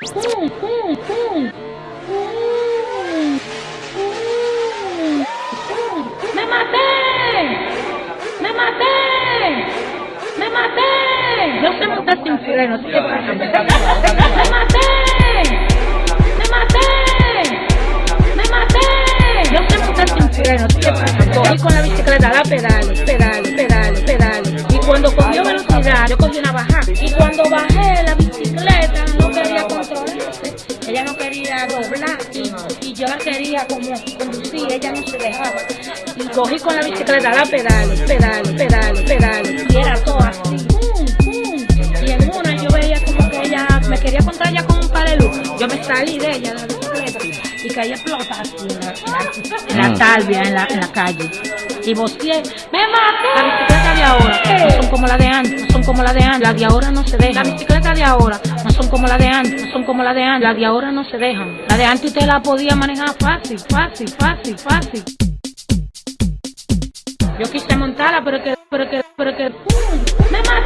¡Me maté! ¡Me maté! ¡Me maté! Yo sé montar sin freno, que pasa. ¡Me maté! ¡Me maté! ¡Me maté! Yo sé montar sin freno. Cogí con la bicicleta, la pedales, pedales, pedales, pedales. Y cuando cogió velocidad, yo cogí una bajada. Y cuando bajé la bicicleta, no. Ella no quería doblar y, y yo la quería como conducir, ella no se dejaba. Y cogí con la bicicleta, la pedales, pedales, pedales, pedales. Y era todo así. pum, pum. Y en una yo veía como que ella me quería contar ya con un par de luz. Yo me salí de ella, de la bicicleta, y caí a explotar así en la, en la- en la talvia, en la, en la calle. Y voceé, ¡me maté! Como la de antes, no son como la de antes. La de ahora no se dejan. La bicicleta de ahora no son como la de antes, no son como la de antes. La de ahora no se dejan. La de antes usted la podía manejar fácil, fácil, fácil, fácil. Yo quise montarla, pero que, pero que, pero que, ¡pum! ¡Me!